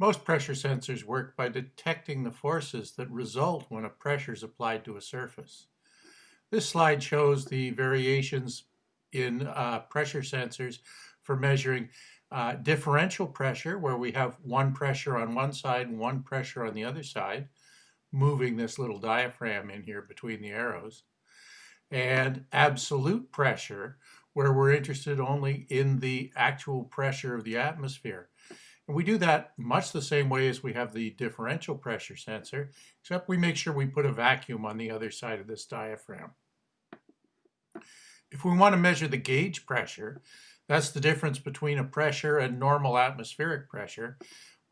Most pressure sensors work by detecting the forces that result when a pressure is applied to a surface. This slide shows the variations in uh, pressure sensors for measuring uh, differential pressure, where we have one pressure on one side and one pressure on the other side, moving this little diaphragm in here between the arrows, and absolute pressure, where we're interested only in the actual pressure of the atmosphere. And we do that much the same way as we have the differential pressure sensor, except we make sure we put a vacuum on the other side of this diaphragm. If we want to measure the gauge pressure, that's the difference between a pressure and normal atmospheric pressure.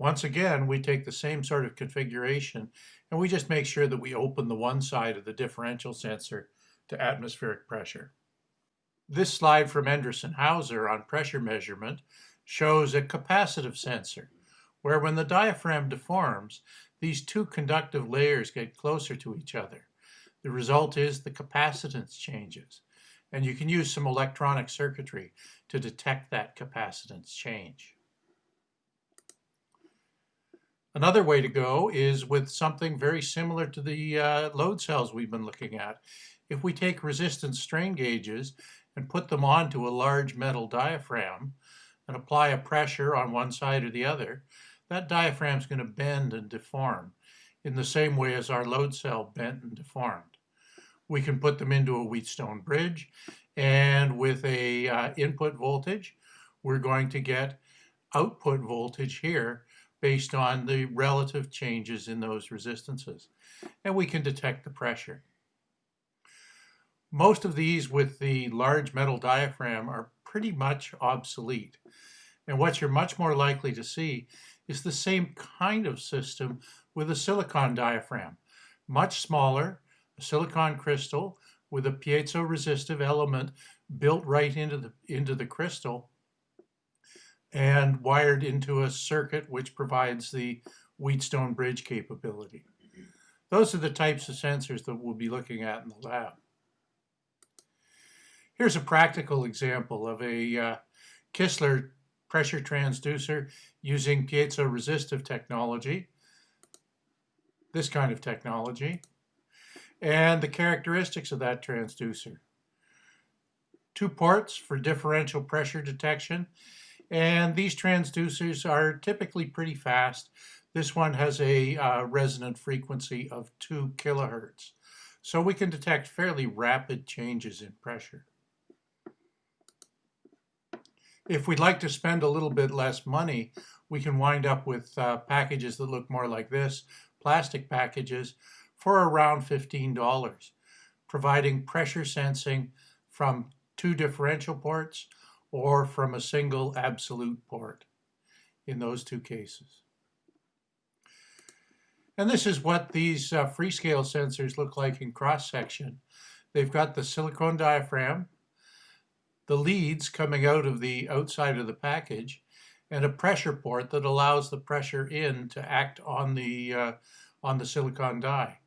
Once again, we take the same sort of configuration and we just make sure that we open the one side of the differential sensor to atmospheric pressure. This slide from Endress Hauser on pressure measurement shows a capacitive sensor, where when the diaphragm deforms, these two conductive layers get closer to each other. The result is the capacitance changes, and you can use some electronic circuitry to detect that capacitance change. Another way to go is with something very similar to the uh, load cells we've been looking at. If we take resistance strain gauges and put them onto a large metal diaphragm, and apply a pressure on one side or the other, that diaphragm is going to bend and deform in the same way as our load cell bent and deformed. We can put them into a Wheatstone bridge and with a uh, input voltage, we're going to get output voltage here based on the relative changes in those resistances. And we can detect the pressure. Most of these with the large metal diaphragm are pretty much obsolete. And what you're much more likely to see is the same kind of system with a silicon diaphragm. Much smaller, a silicon crystal with a piezo-resistive element built right into the, into the crystal and wired into a circuit which provides the Wheatstone bridge capability. Those are the types of sensors that we'll be looking at in the lab. Here's a practical example of a uh, Kistler pressure transducer using piezo-resistive technology, this kind of technology, and the characteristics of that transducer. Two ports for differential pressure detection, and these transducers are typically pretty fast. This one has a uh, resonant frequency of 2 kilohertz, so we can detect fairly rapid changes in pressure. If we'd like to spend a little bit less money, we can wind up with uh, packages that look more like this, plastic packages, for around $15, providing pressure sensing from two differential ports or from a single absolute port in those two cases. And this is what these uh, Freescale sensors look like in cross-section. They've got the silicone diaphragm, the leads coming out of the outside of the package, and a pressure port that allows the pressure in to act on the uh, on the silicon die.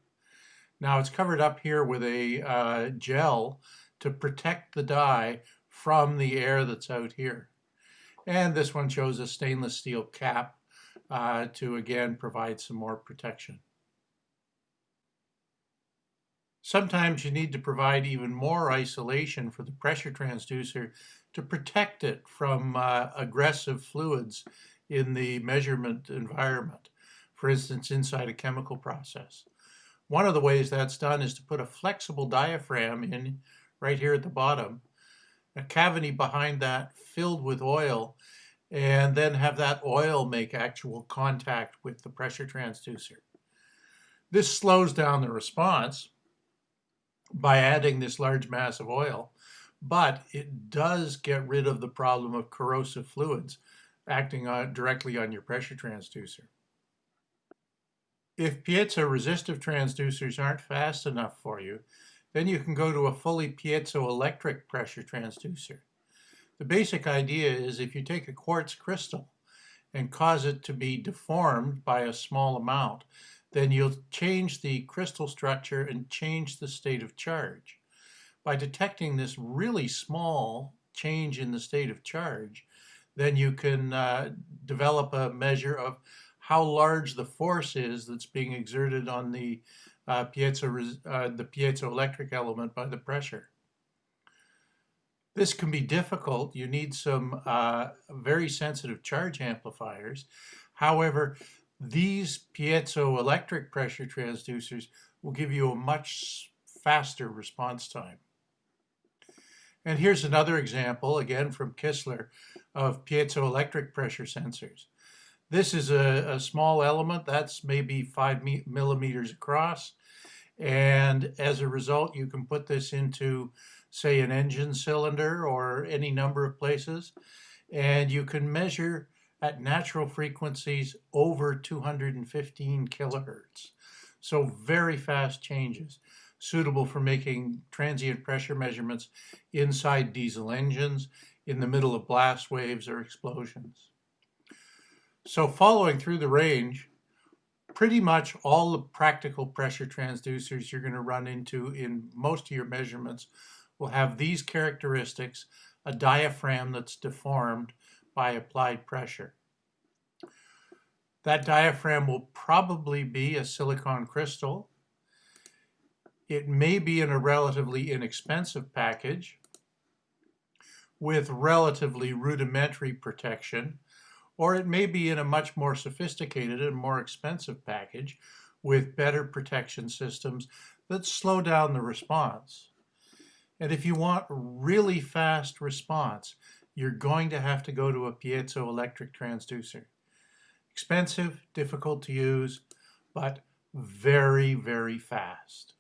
Now it's covered up here with a uh, gel to protect the die from the air that's out here. And this one shows a stainless steel cap uh, to again provide some more protection. Sometimes you need to provide even more isolation for the pressure transducer to protect it from uh, aggressive fluids in the measurement environment, for instance, inside a chemical process. One of the ways that's done is to put a flexible diaphragm in right here at the bottom, a cavity behind that filled with oil, and then have that oil make actual contact with the pressure transducer. This slows down the response, by adding this large mass of oil, but it does get rid of the problem of corrosive fluids acting on, directly on your pressure transducer. If piezo-resistive transducers aren't fast enough for you, then you can go to a fully piezoelectric pressure transducer. The basic idea is if you take a quartz crystal and cause it to be deformed by a small amount, then you'll change the crystal structure and change the state of charge. By detecting this really small change in the state of charge, then you can uh, develop a measure of how large the force is that's being exerted on the uh, piezo, uh, the piezoelectric element by the pressure. This can be difficult. You need some uh, very sensitive charge amplifiers. However, these piezoelectric pressure transducers will give you a much faster response time. And here's another example, again from Kistler, of piezoelectric pressure sensors. This is a, a small element that's maybe five millimeters across. And as a result, you can put this into, say, an engine cylinder or any number of places. And you can measure at natural frequencies over 215 kilohertz. So very fast changes, suitable for making transient pressure measurements inside diesel engines, in the middle of blast waves or explosions. So following through the range, pretty much all the practical pressure transducers you're going to run into in most of your measurements will have these characteristics, a diaphragm that's deformed by applied pressure. That diaphragm will probably be a silicon crystal. It may be in a relatively inexpensive package with relatively rudimentary protection, or it may be in a much more sophisticated and more expensive package with better protection systems that slow down the response. And if you want really fast response, you're going to have to go to a piezoelectric transducer. Expensive, difficult to use, but very, very fast.